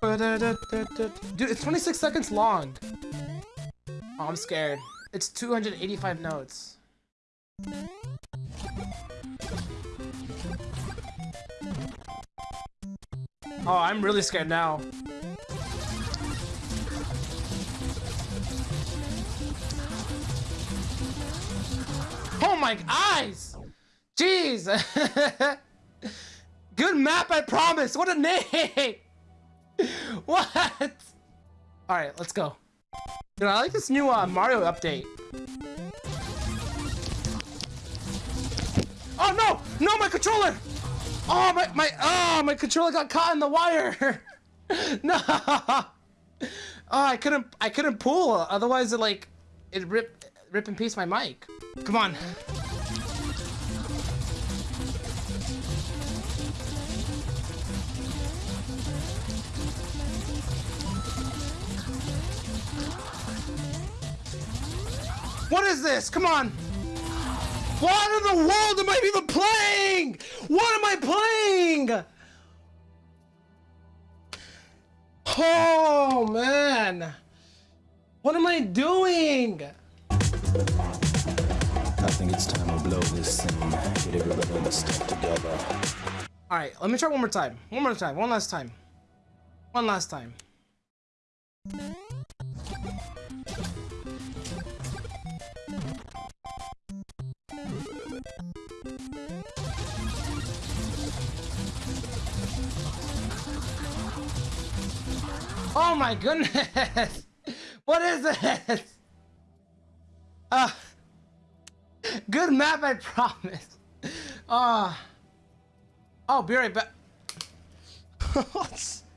Dude, it's 26 seconds long. Oh, I'm scared. It's 285 notes. Oh, I'm really scared now. Oh my eyes! Jeez! Good map, I promise! What a name! what? Alright, let's go. Dude, I like this new uh, Mario update. Oh no! No, my controller! Oh my my oh my controller got caught in the wire! no! Oh, I couldn't I couldn't pull. Otherwise, it like it rip rip and piece my mic. Come on. What is this? Come on. What in the world am I even playing? What am I playing? Oh, man. What am I doing? I think it's time to blow this and get everybody on the stuff together. All right, let me try one more time. One more time. One last time. One last time. Oh my goodness! What is this? Uh, good map, I promise. Uh, oh, be right back.